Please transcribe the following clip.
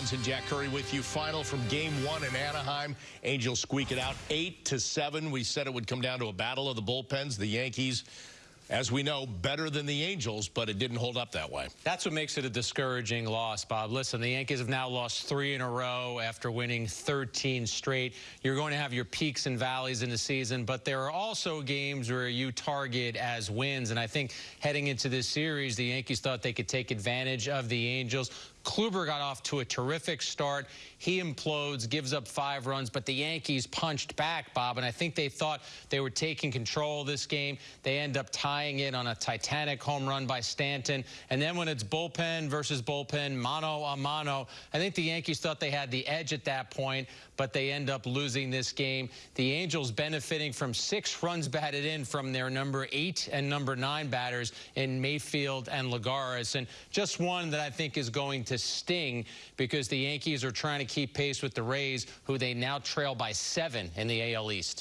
and Jack Curry with you. Final from game one in Anaheim. Angels squeak it out 8 to seven. We said it would come down to a battle of the bullpens. The Yankees as we know, better than the Angels, but it didn't hold up that way. That's what makes it a discouraging loss, Bob. Listen, the Yankees have now lost three in a row after winning 13 straight. You're going to have your peaks and valleys in the season, but there are also games where you target as wins. And I think heading into this series, the Yankees thought they could take advantage of the Angels. Kluber got off to a terrific start. He implodes, gives up five runs, but the Yankees punched back, Bob, and I think they thought they were taking control of this game. They end up tying it on a titanic home run by Stanton. And then when it's bullpen versus bullpen, mano a mano, I think the Yankees thought they had the edge at that point, but they end up losing this game. The Angels benefiting from six runs batted in from their number eight and number nine batters in Mayfield and Lagares. And just one that I think is going to sting because the Yankees are trying to keep pace with the Rays, who they now trail by seven in the AL East.